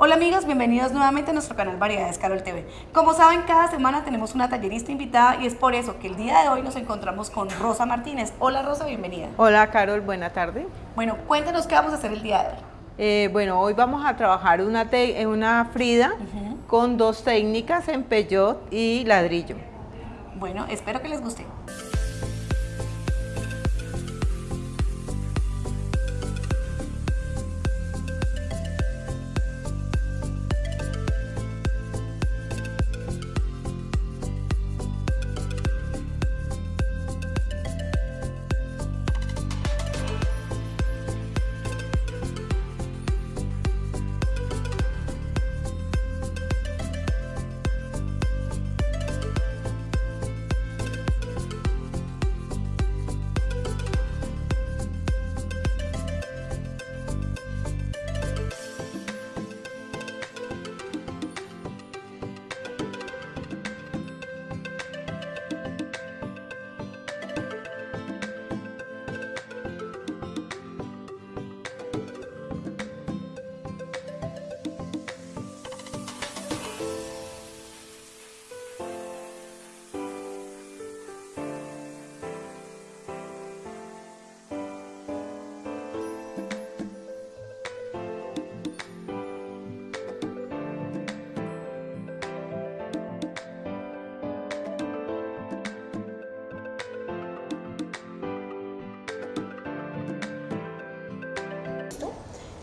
Hola amigos, bienvenidos nuevamente a nuestro canal Variedades Carol TV. Como saben, cada semana tenemos una tallerista invitada y es por eso que el día de hoy nos encontramos con Rosa Martínez. Hola Rosa, bienvenida. Hola Carol, buena tarde. Bueno, cuéntanos qué vamos a hacer el día de hoy. Eh, bueno, hoy vamos a trabajar una, una frida con dos técnicas en peyot y ladrillo. Bueno, espero que les guste.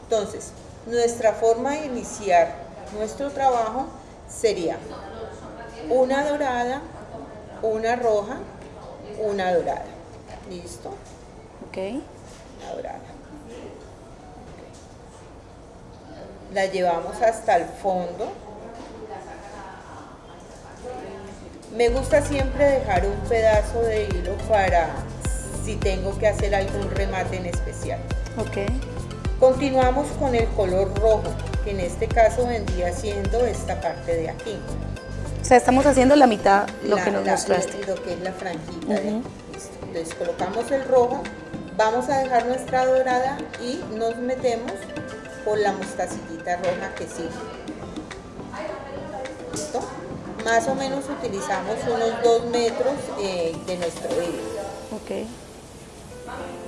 Entonces, nuestra forma de iniciar nuestro trabajo sería una dorada, una roja, una dorada. ¿Listo? Ok. La dorada. La llevamos hasta el fondo. Me gusta siempre dejar un pedazo de hilo para si tengo que hacer algún remate en especial. Ok. Continuamos con el color rojo, que en este caso vendría siendo esta parte de aquí. O sea, estamos haciendo la mitad, lo que nos la, mostraste. Lo que es la franjita. Entonces colocamos el rojo, vamos a dejar nuestra dorada y nos metemos por la mostacillita roja que sigue. ¿Listo? Más o menos utilizamos unos 2 metros eh, de nuestro hilo. Ok.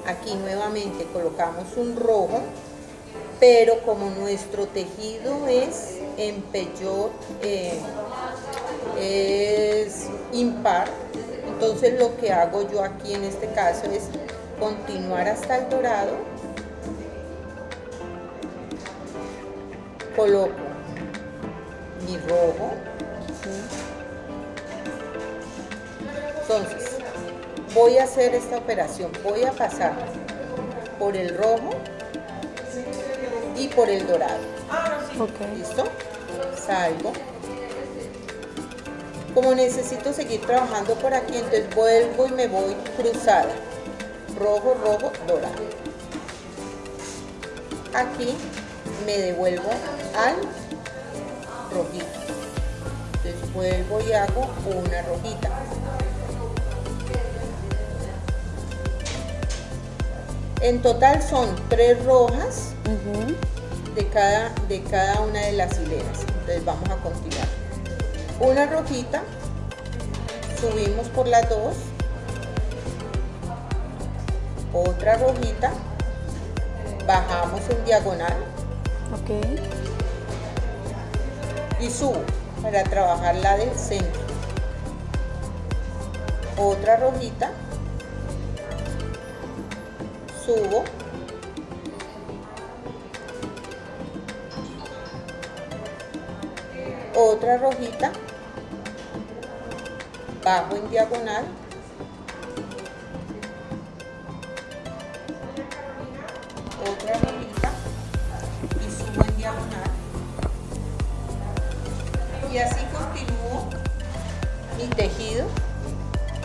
Aquí nuevamente colocamos un rojo, pero como nuestro tejido es en peyot, eh, es impar, entonces lo que hago yo aquí en este caso es continuar hasta el dorado, coloco mi rojo, entonces voy a hacer esta operación, voy a pasar por el rojo y por el dorado. ¿Listo? Salgo. Como necesito seguir trabajando por aquí, entonces vuelvo y me voy cruzada. Rojo, rojo, dorado. Aquí me devuelvo al rojito. Entonces vuelvo y hago una rojita. En total son tres rojas de, cada, de cada una de las hileras. Entonces vamos a continuar. Una rojita, subimos por las dos. Otra rojita, bajamos en diagonal. Ok. Y subo para trabajar la del centro. Otra rojita subo otra rojita bajo en diagonal otra rojita y subo en diagonal y así continúo mi tejido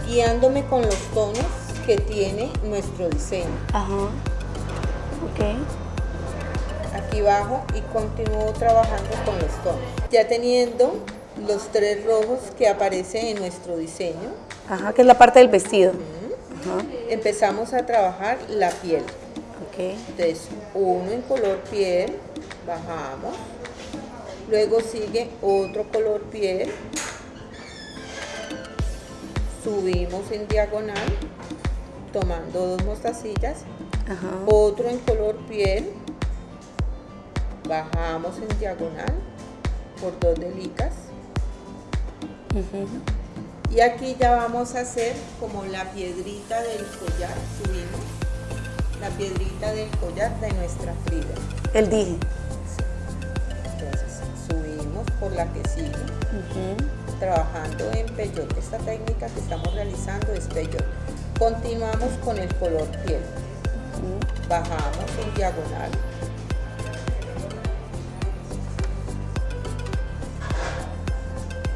guiándome con los tonos que tiene nuestro diseño. Ajá. Ok. Bajo y continúo trabajando con los tonos. Ya teniendo los tres rojos que aparecen en nuestro diseño. Ajá, que es la parte del vestido. Ajá. Empezamos a trabajar la piel. Ok. Entonces, uno en color piel, bajamos, Luego sigue otro color piel. Subimos en diagonal, tomando dos mostacillas. Otro en color piel. Bajamos en diagonal por dos delicas. Y aquí ya vamos a hacer como la piedrita del collar, subimos la piedrita del collar de nuestra Frida. El dije. Entonces subimos por la que sigue, trabajando en peyote. Esta técnica que estamos realizando es peyote. Continuamos con el color piel. Bajamos en diagonal.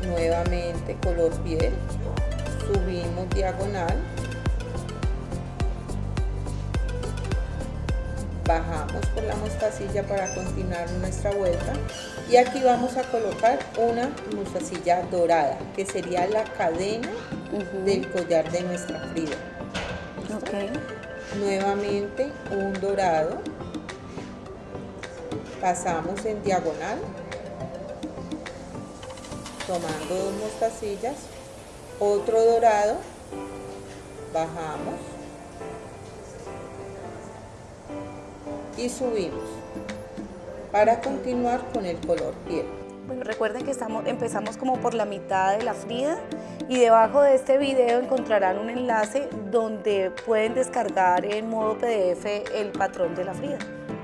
Nuevamente color piel. Subimos diagonal. Bajamos por la mostacilla para continuar nuestra vuelta. Y aquí vamos a colocar una mostacilla dorada que sería la cadena del collar de nuestra Frida. Nuevamente un dorado. Pasamos en diagonal tomando dos mostacillas otro dorado bajamos y subimos para continuar con el color piel. Bueno, recuerden que estamos, empezamos como por la mitad de la Frida y debajo de este video encontrarán un enlace donde pueden descargar en modo PDF el patrón de la Frida.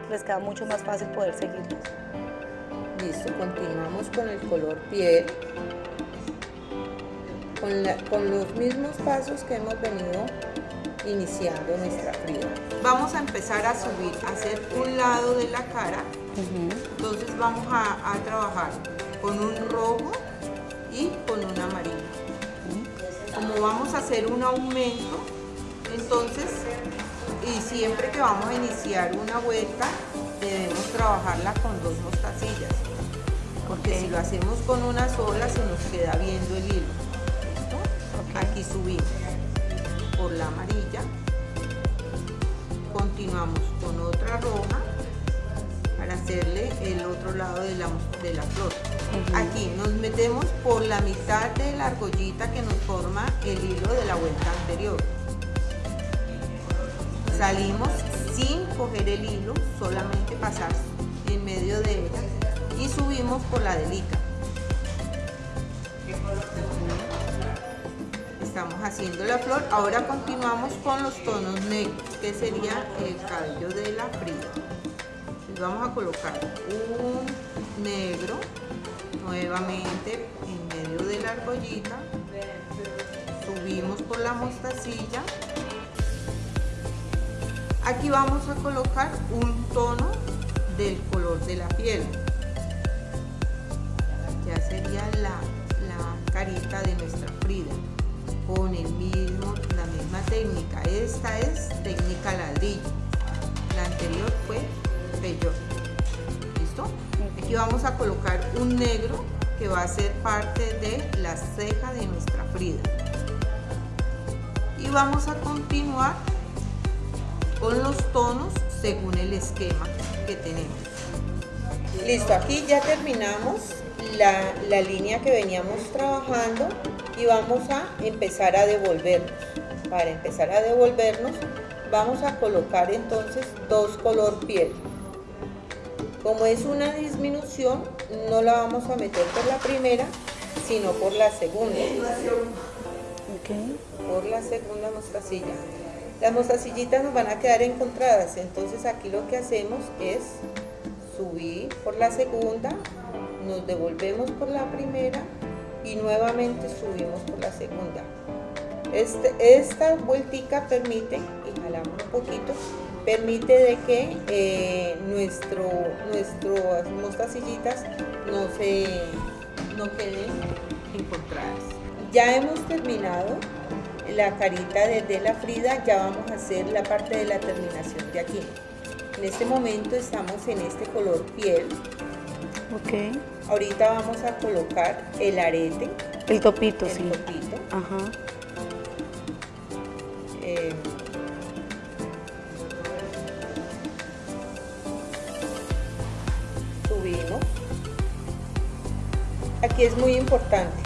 Les queda mucho más fácil poder seguirlo. Listo, continuamos con el color piel. Con, con los mismos pasos que hemos venido iniciando nuestra Frida. Vamos a empezar a subir, a hacer un lado de la cara. Entonces vamos a, trabajar con un rojo y con un amarillo. Como vamos a hacer un aumento, entonces, y siempre que vamos a iniciar una vuelta, debemos trabajarla con dos mostacillas. Porque si lo hacemos con una sola, se nos queda viendo el hilo. Aquí subimos por la amarilla. Continuamos con otra roja para hacerle el otro lado de la, de la flor. Aquí nos metemos por la mitad de la argollita que nos forma el hilo de la vuelta anterior. Salimos sin coger el hilo solamente pasar en medio de ella y subimos por la delica estamos haciendo la flor. Ahora continuamos con los tonos negros, que sería el cabello de la Frida. vamos a colocar un negro nuevamente en medio de la argollita. Subimos por la mostacilla. Aquí vamos a colocar un tono del color de la piel. La, la carita de nuestra Frida con el mismo, la misma técnica. Esta es técnica ladrillo. La anterior fue peyote. ¿Listo? Aquí vamos a colocar un negro que va a ser parte de la ceja de nuestra Frida. Y vamos a continuar con los tonos según el esquema que tenemos. Listo, aquí ya terminamos la, la línea que veníamos trabajando y vamos a empezar a devolvernos. Para empezar a devolvernos vamos a colocar entonces dos color piel. Como es una disminución, no la vamos a meter por la primera, sino por la segunda. Por la segunda mostacilla. Las mostacillitas nos van a quedar encontradas, entonces aquí lo que hacemos es subir por la segunda, nos devolvemos por la primera y nuevamente subimos por la segunda. Este, esta vueltica permite, y jalamos un poquito, permite de que eh, nuestro, nuestras mostacillitas no, se, no queden encontradas. Ya hemos terminado la carita de la Frida, ya vamos a hacer la parte de la terminación de aquí. En este momento estamos en este color piel. Ok. Ahorita vamos a colocar el arete. El topito, el sí. topito. Ajá. Eh, subimos aquí es muy importante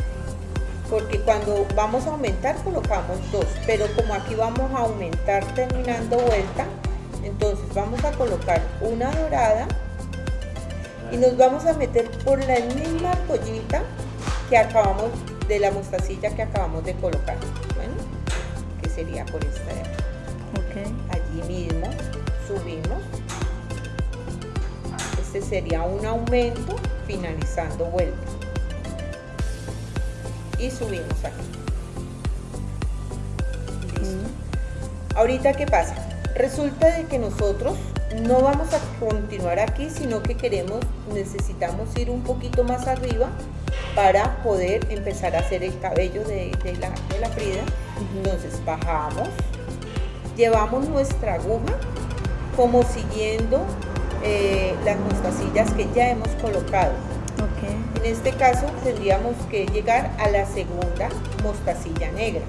porque cuando vamos a aumentar colocamos dos, pero como aquí vamos a aumentar terminando vuelta, entonces vamos a colocar una dorada y nos vamos a meter por la misma argollita que acabamos de la mostacilla que acabamos de colocar, bueno, que sería por esta de aquí. Allí mismo subimos, este sería un aumento finalizando vuelta y subimos aquí. Listo. Ahorita, ¿qué pasa? Resulta de que nosotros no vamos a continuar aquí, sino que queremos, necesitamos ir un poquito más arriba para poder empezar a hacer el cabello de, la, de la Frida. Entonces bajamos, llevamos nuestra aguja como siguiendo eh, las mostacillas que ya hemos colocado. En este caso tendríamos que llegar a la segunda mostacilla negra.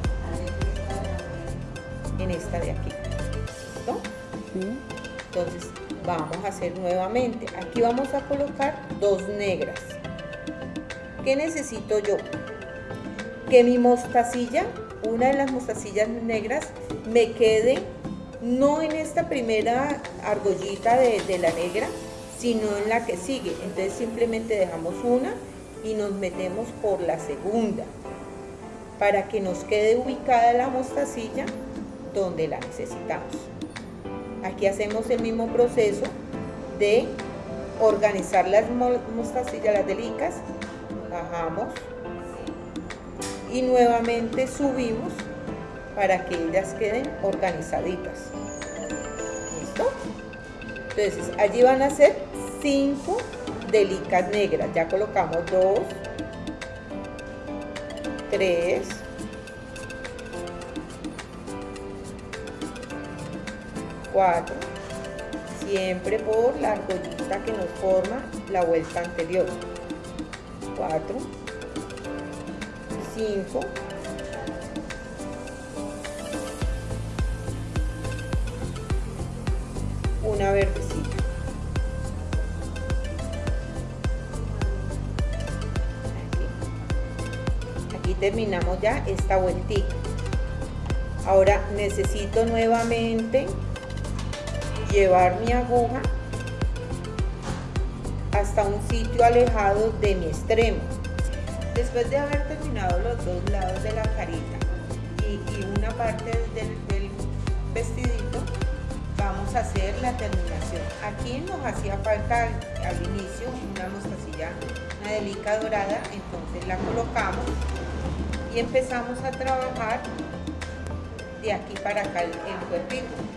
En esta de aquí. Entonces vamos a hacer nuevamente. Aquí vamos a colocar dos negras. ¿Qué necesito yo? Que mi mostacilla, una de las mostacillas negras, me quede no en esta primera argollita de, de la negra, sino en la que sigue. Entonces simplemente dejamos una y nos metemos por la segunda para que nos quede ubicada la mostacilla donde la necesitamos. Aquí hacemos el mismo proceso de organizar las mostacillas, las delicas, bajamos y nuevamente subimos para que ellas queden organizaditas. ¿Listo? Entonces allí van a ser 5 delicas negras. Ya colocamos 2, 3, 4, siempre por la argollita que nos forma la vuelta anterior. 4, 5, una verdecita. Aquí. terminamos ya esta vueltita. Ahora necesito nuevamente llevar mi aguja hasta un sitio alejado de mi extremo. Después de haber terminado los dos lados de la carita y, una parte del, vestidito, vamos a hacer la terminación. Aquí nos hacía falta al, inicio una mostacilla, una delica dorada, entonces la colocamos y empezamos a trabajar de aquí para acá el, cuerpito.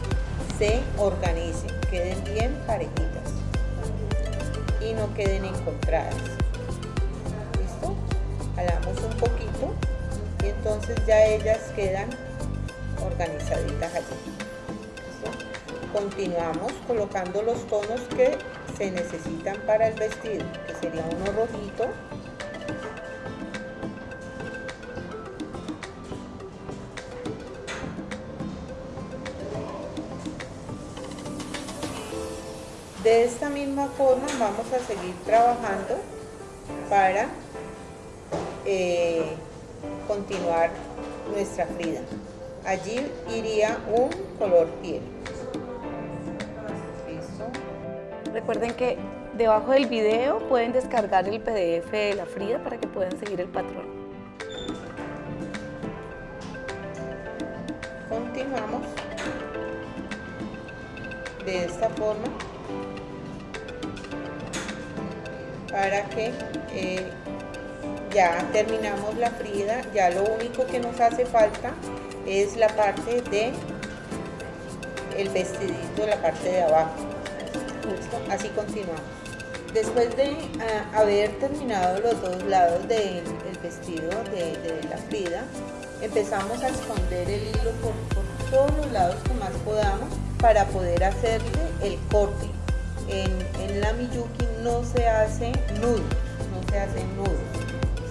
se organicen, queden bien parejitas y no queden encontradas. ¿Listo? Jalamos un poquito y entonces ya ellas quedan organizaditas allí. Continuamos colocando los tonos que se necesitan para el vestido, que sería uno rojito, De esta misma forma vamos a seguir trabajando para eh, continuar nuestra frida. Allí iría un color piel. Recuerden que debajo del video pueden descargar el PDF de la frida para que puedan seguir el patrón. Continuamos de esta forma para que eh, ya terminamos la frida, ya lo único que nos hace falta es la parte de el vestidito, la parte de abajo. Así continuamos. Después de ah, haber terminado los dos lados del vestido de, la Frida, empezamos a esconder el hilo por, todos los lados que más podamos para poder hacerle el corte. En, la Miyuki no se hace nudo, no se hace nudo,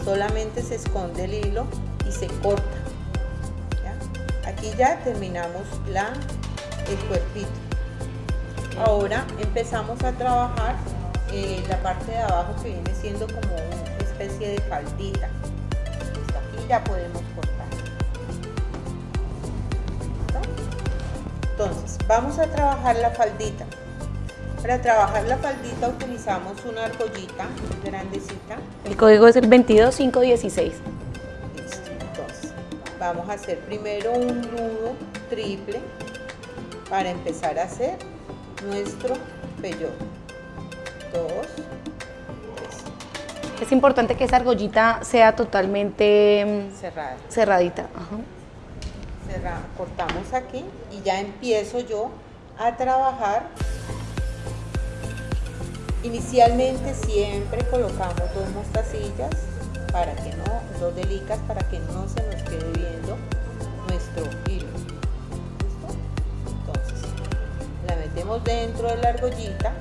solamente se esconde el hilo y se corta. Aquí ya terminamos la, el cuerpito. Ahora empezamos a trabajar eh, la parte de abajo que viene siendo como una especie de faldita. aquí ya podemos cortar. Entonces, vamos a trabajar la faldita. Para trabajar la faldita utilizamos una argollita grandecita. El código es el 22516. Listo, entonces vamos a hacer primero un nudo triple para empezar a hacer nuestro peyote dos, Es importante que esa argollita sea totalmente mm, cerrada. cerradita. Cortamos aquí y ya empiezo yo a trabajar. Inicialmente siempre colocamos dos mostacillas para que no, dos delicas para que no se nos quede viendo nuestro hilo. Entonces, la metemos dentro de la argollita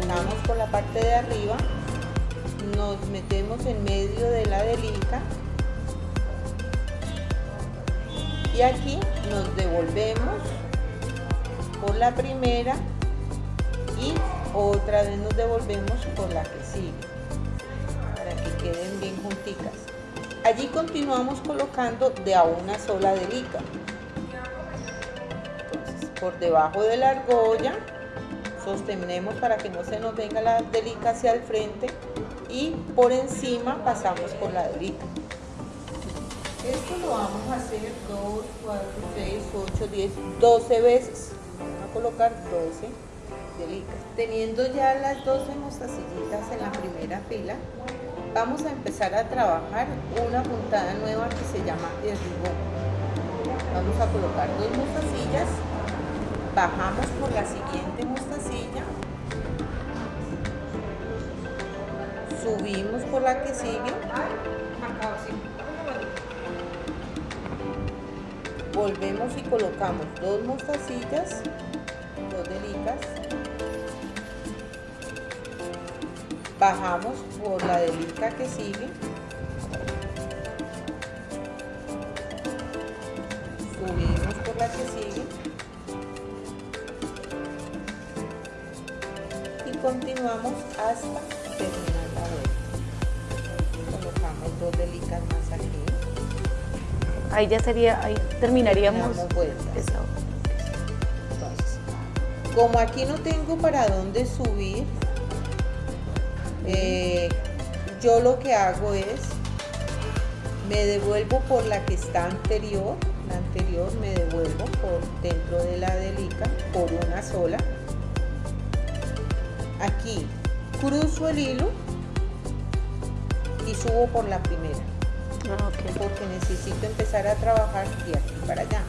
sacamos por la parte de arriba, nos metemos en medio de la delica y aquí nos devolvemos por la primera y otra vez nos devolvemos por la que sigue para que queden bien junticas. Allí continuamos colocando de a una sola delica. por debajo de la argolla sostenemos para que no se nos venga la delica hacia el frente y por encima pasamos por la delica. Esto lo vamos a hacer 2, 4, 6, 8, 10, 12 veces. Vamos a colocar 12 Teniendo ya las 12 mostacillitas en la primera fila, vamos a empezar a trabajar una puntada nueva que se llama el ribón. Vamos a colocar dos mostacillas bajamos por la siguiente mostacilla, subimos por la que sigue, volvemos y colocamos dos mostacillas, dos delicas, bajamos por la delica que sigue, subimos por la que sigue, continuamos hasta terminar la vuelta. Colocamos dos delicas más aquí. Ahí ya sería, ahí terminaríamos. Entonces, como aquí no tengo para dónde subir, eh, yo lo que hago es, me devuelvo por la que está anterior, la anterior me devuelvo por dentro de la delica por una sola. Aquí cruzo el hilo y subo por la primera ah, porque necesito empezar a trabajar de aquí para allá.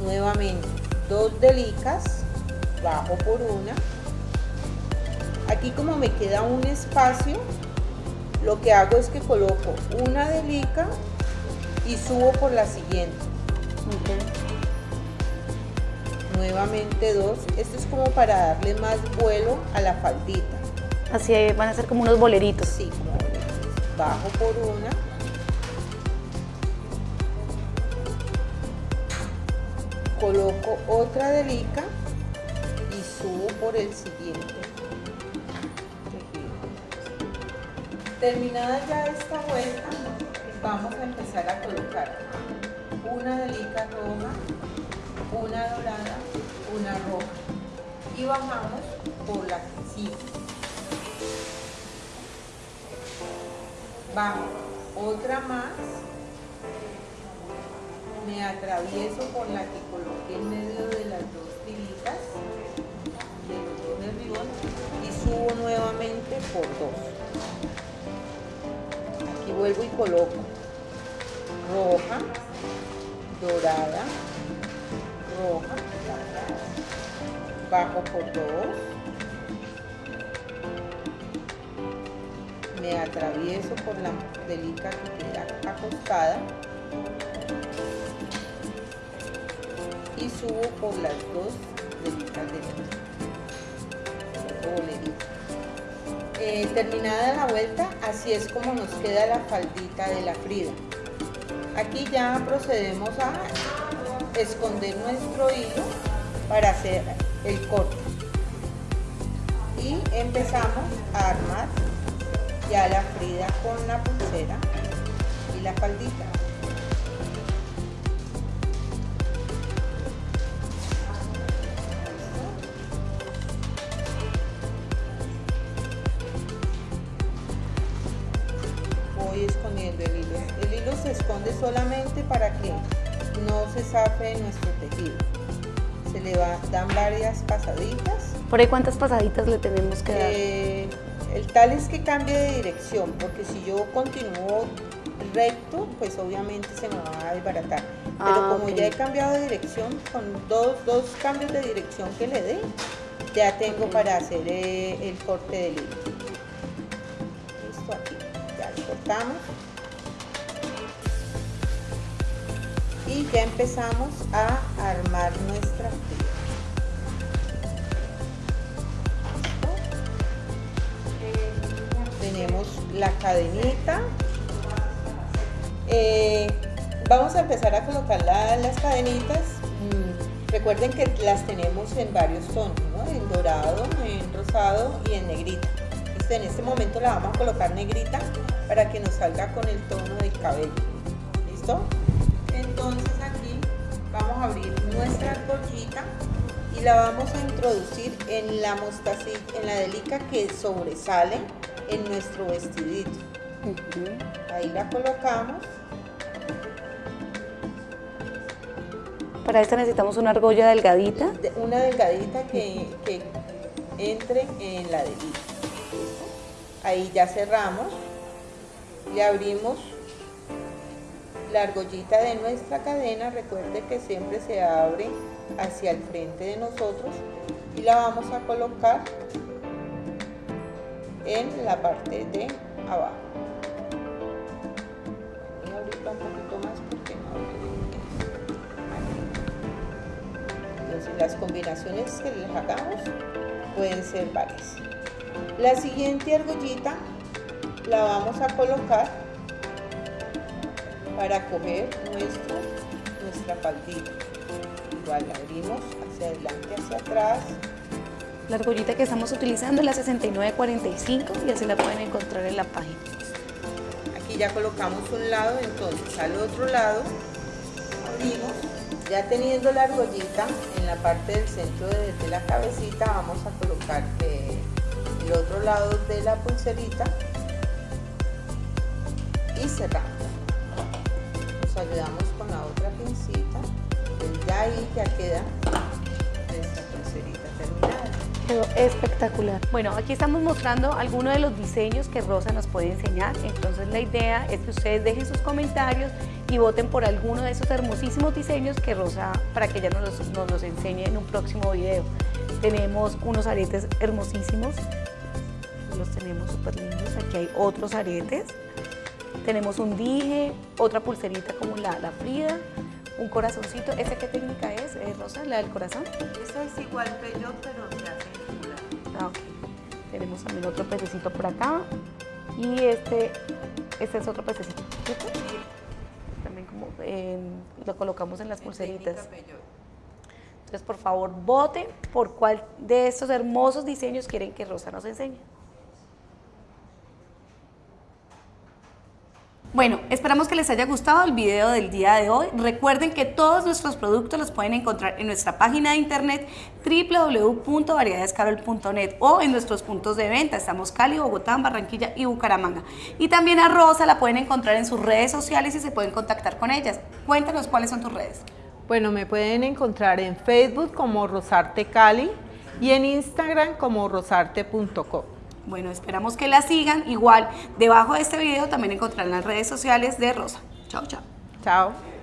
Nuevamente dos delicas bajo por una aquí como me queda un espacio lo que hago es que coloco una delica y subo por la siguiente nuevamente dos. Esto es como para darle más vuelo a la faldita. Así van a ser como unos boleritos. Sí, como boleritos. Bajo por una. Coloco otra delica y subo por el siguiente. Terminada ya esta vuelta, vamos a empezar a colocar una delica roja una dorada, una roja. Y bajamos por la sigue. Bajo. Otra más, me atravieso por la que coloqué en medio de las dos tiritas. De los ribón y subo nuevamente Luego y coloco roja, dorada, roja, bajo por dos, me atravieso por la delita que queda acostada. Y subo por las dos delitas de la eh, terminada la vuelta, así es como nos queda la faldita de la Frida. Aquí ya procedemos a esconder nuestro hilo para hacer el corte. Y empezamos a armar ya la Frida con la pulsera y la faldita. Solamente para que no se zafe nuestro tejido. Se le va, dan varias pasaditas. ¿Por ahí cuántas pasaditas le tenemos que dar? Eh, el tal es que cambie de dirección, porque si yo continúo recto, pues obviamente se me va a desbaratar. Pero Ah, como ya he cambiado de dirección, con dos, dos cambios de dirección que le dé, ya tengo para hacer eh, el corte del hilo. Listo, aquí, ya lo cortamos. Ya empezamos a armar nuestra fila. tenemos la cadenita Eh, vamos a empezar a colocar la- las cadenitas Mm, recuerden que las tenemos en varios tonos ¿no? en dorado, en rosado y en negrita Este, en este momento la vamos a colocar negrita para que nos salga con el tono del cabello ¿listo? Vamos a abrir nuestra argollita y la vamos a introducir en la mostacilla, en la delica que sobresale en nuestro vestidito. Ahí la colocamos. Para esta necesitamos una argolla delgadita. de- Una delgadita que, que entre en la delica. Ahí ya cerramos. Le abrimos la argollita de nuestra cadena. Recuerde que siempre se abre hacia el frente de nosotros. Y la vamos a colocar en la parte de abajo. Voy un poquito más porque no. Entonces las combinaciones que les hagamos pueden ser varias. La siguiente argollita la vamos a colocar para coger nuestro, nuestra faldita. Igual la abrimos hacia adelante, hacia atrás. La argollita que estamos utilizando es la 6945 y así la pueden encontrar en la página. Aquí ya colocamos un lado, entonces al otro lado abrimos. Ya teniendo la argollita en la parte del centro de, de la cabecita, vamos a colocar eh, el otro lado de la pulserita y cerramos. Ayudamos con la otra pincita. Entonces ya ahí ya queda nuestra pulserita terminada. Quedó espectacular. Bueno, aquí estamos mostrando algunos de los diseños que Rosa nos puede enseñar. Entonces la idea es que ustedes dejen sus comentarios y voten por alguno de esos hermosísimos diseños que Rosa, para que ella nos los, nos los enseñe en un próximo video. Tenemos unos aretes hermosísimos, los tenemos súper lindos. Aquí hay otros aretes. Tenemos un dije, otra pulserita como la, la Frida, un corazoncito. ¿Esa qué técnica es, eh, Rosa? ¿La del corazón? Esta es igual peyot, pero se hace en. Ah, ok. Tenemos también otro pececito por acá. Y este, este es otro pececito. También como eh, lo colocamos en las pulseritas. Entonces, por favor, voten por cuál de estos hermosos diseños quieren que Rosa nos enseñe. Bueno, esperamos que les haya gustado el video del día de hoy. Recuerden que todos nuestros productos los pueden encontrar en nuestra página de internet www.variedadescarol.net o en nuestros puntos de venta. Estamos Cali, Bogotá, Barranquilla y Bucaramanga. Y también a Rosa la pueden encontrar en sus redes sociales y se pueden contactar con ellas. Cuéntanos cuáles son tus redes. Bueno, me pueden encontrar en Facebook como Rosarte Cali y en Instagram como rosarte.com. Bueno, esperamos que la sigan. Igual, debajo de este video también encontrarán las redes sociales de Rosa. Chao, chao. Chao.